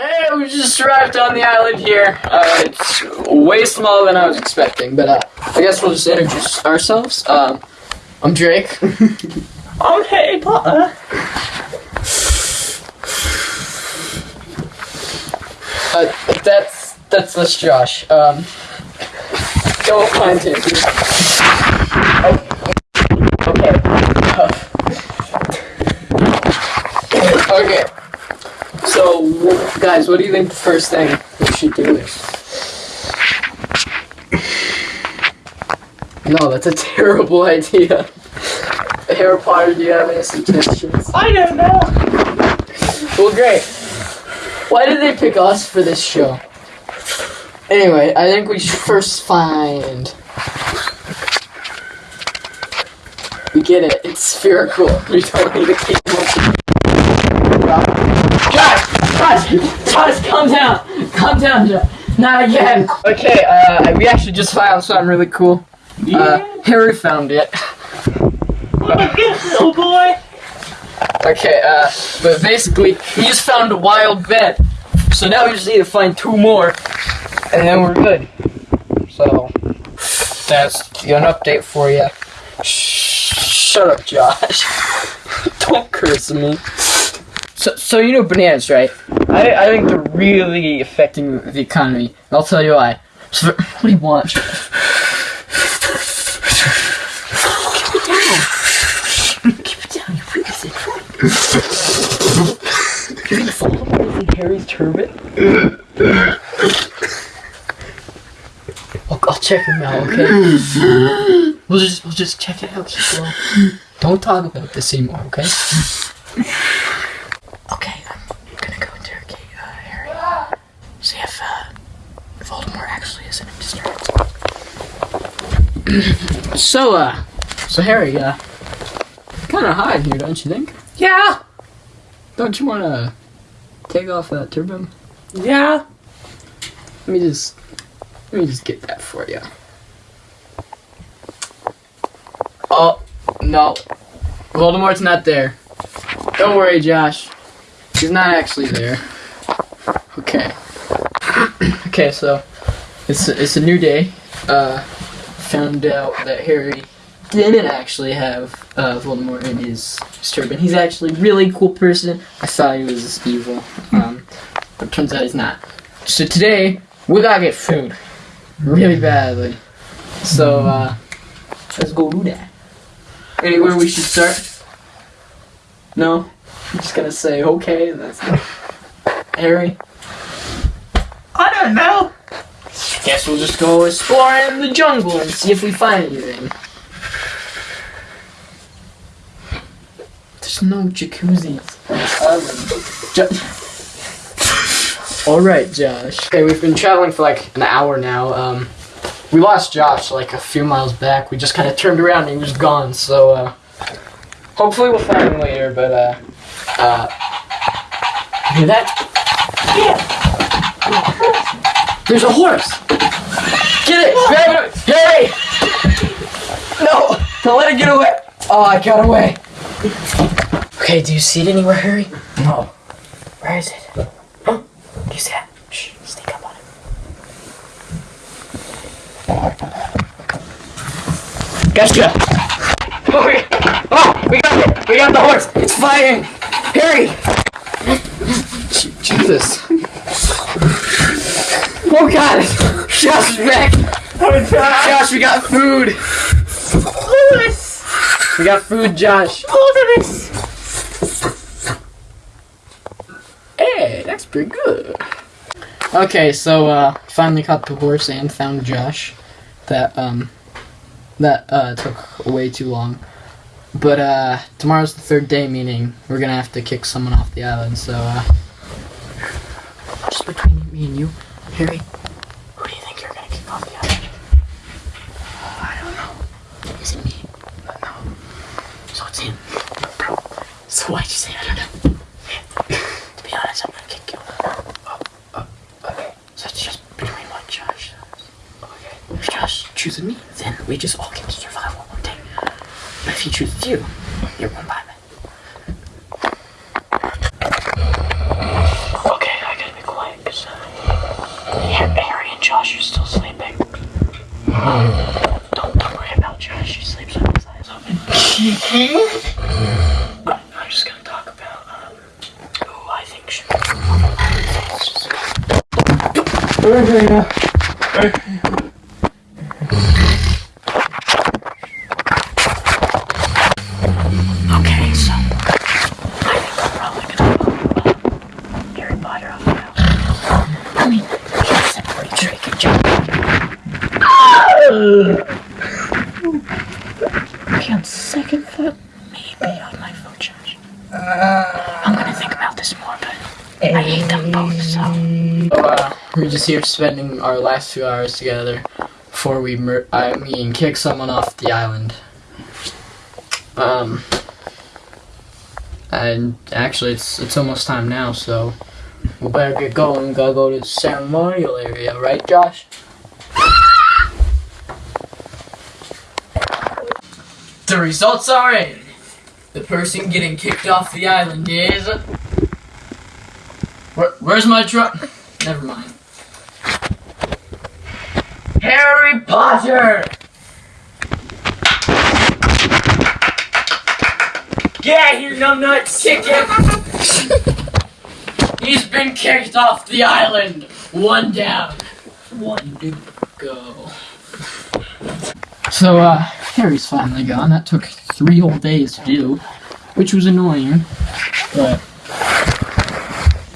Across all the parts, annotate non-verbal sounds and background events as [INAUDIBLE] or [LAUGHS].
Hey, we just arrived on the island here. Uh, it's way smaller than I was expecting, but uh, I guess we'll just introduce ourselves. Um, I'm Drake. [LAUGHS] I'm Harry Potter. Uh, that's that's that's Josh. Um, go find him. Okay. [LAUGHS] okay. So, guys, what do you think the first thing we should do is? No, that's a terrible idea. Harry Potter, do you have any suggestions? I don't know. Well, great. Why did they pick us for this show? Anyway, I think we should first find. We get it. It's spherical. [LAUGHS] We don't need a cable. Josh! Josh! Calm down! Calm down, Josh. Not again. Okay, uh, we actually just found something really cool. Uh, Harry found it. What a gift, little boy. Okay, uh, but basically, we just found a wild bet. So now we just need to find two more, and then we're good. So, that's an update for you. Shut up, Josh. [LAUGHS] Don't curse me. So, so you know bananas, right? I, I think they're really affecting the economy. And I'll tell you why. So, what do you want? Keep it down, you freak. You're gonna fall in Harry's turban? I'll, I'll check him out, okay? We'll just we'll just check it out. Keep. Don't talk about this anymore? Okay, I'm gonna go interrogate uh, Harry. See if uh, Voldemort actually isn't distracted. So uh, so Harry, uh, kind of hot in here, don't you think? Yeah. Don't you want to take off that turban? Yeah. Let me just let me just get that for you. Oh no, Voldemort's not there. Don't worry, Josh. He's not actually there. Okay. [CLEARS THROAT] okay, so it's a, it's a new day. Uh, found out that Harry didn't actually have uh, Voldemort in his, his turban. He's actually a really cool person. I thought he was evil, um, but turns out he's not. So today we gotta get food really badly. So uh, let's go do that. Anywhere we should start? No, I'm just gonna say okay. And that's it. Harry. I don't know. Guess we'll just go explore exploring the jungle and see if we find anything. There's no jacuzzis. Jo- [LAUGHS] All right, Josh. Okay, we've been traveling for like an hour now. Um, we lost Josh like a few miles back. We just kind of turned around and he was gone. So uh, hopefully we'll find him later. But uh, uh, hear that? There's a horse. Get it! Grab it! Harry! No! Don't let it get away! Oh, I got away. Okay, do you see it anywhere, Harry? No. Where is it? Huh? Do you see it? Shh, sneak up on it. Gotcha! Oh, we, oh, we got it! We got the horse! It's fighting! Harry! Jesus. Oh god! Josh back! Oh, Josh. Josh, we got food! Lewis. We got food, Josh. Lewis. Hey, that's pretty good. Okay, so uh finally caught the horse and found Josh. That um that uh took way too long. But uh tomorrow's the third day, meaning we're gonna have to kick someone off the island, so uh just between me and you, Harry, who do you think you're gonna kick off the island? Uh, I don't know. Is it me? No. So it's him. Probably. So why'd you say I don't know? To be honest, I'm gonna kick you. Oh, oh, okay. So it's just between what Josh says. Okay. If Josh chooses me, then we just all get to survive one more day. But if he chooses you, you're one by me. Okay, I gotta be cool. I'm just gonna talk about um, who I think should. Okay, so I think I'm probably gonna vote Harry Potter house. I mean, he's Drake and John. Okay, on second thought, maybe I might vote Josh. I'm gonna think about this more, but I hate them both, so. Uh, we're just here spending our last few hours together before we, I mean, kick someone off the island. Um, and actually, it's it's almost time now, so we better get going. Gotta go to the ceremonial area, right, Josh? The results are in. The person getting kicked off the island is. Where, where's my truck? [LAUGHS] Never mind. Harry Potter! Get out here, numbnut chicken! [LAUGHS] He's been kicked off the island! One down. One to go. So, uh, Harry's finally gone. That took three whole days to do, which was annoying. But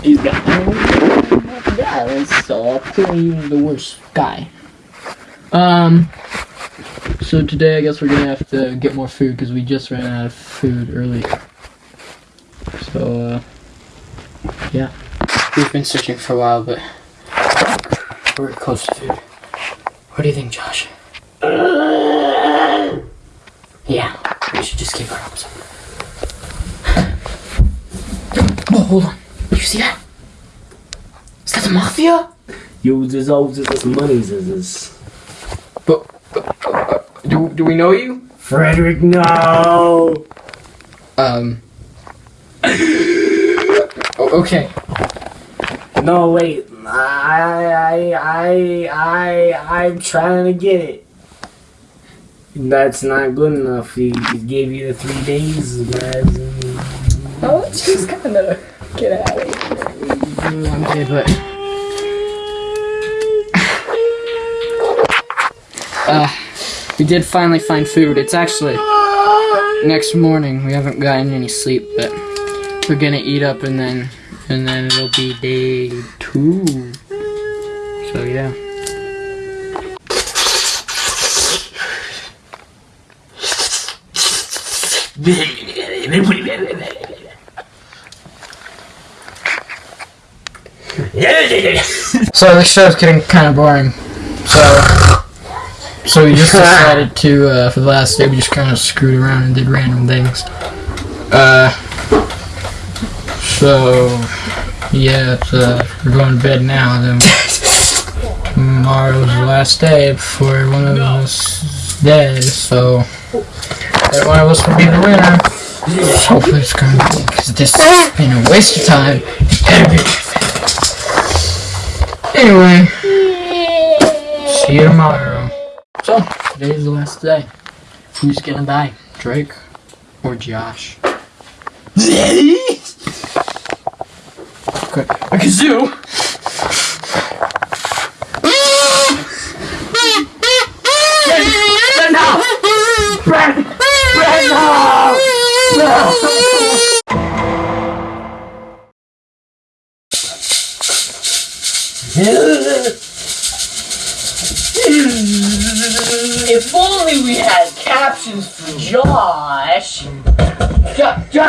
he's got the island, so clearly the worst guy. Um. So today, I guess we're gonna have to get more food because we just ran out of food earlier. So, uh, yeah. We've been searching for a while, but we're close to food. What do you think, Josh? Yeah, we should just keep our arms up. Oh, hold on. You see that? Is that the mafia? Yo, this all just this money, this is. But, but uh, do, do we know you? Frederick, no! Um. oh, okay. No, wait. I, I, I, I, I'm trying to get it. That's not good enough. He, he gave you the three days, guys. Oh, just kind of get out of here. Okay, but. Uh, we did finally find food. It's actually next morning. We haven't gotten any sleep, but we're gonna eat up and then and then it'll be day two. So yeah. [LAUGHS] So this show's getting kind of boring. So, so we just [LAUGHS] decided to, uh, for the last day, we just kind of screwed around and did random things. Uh, so, yeah, it's, uh, we're going to bed now. Then tomorrow's the last day before one of us is dead. So, that one of us will be the winner. Hopefully it's going to be, because this has been a waste of time. Anyway, see you tomorrow. So, today's the last day. Who's gonna die? Drake or Josh? Okay, a kazoo! Josh. Josh.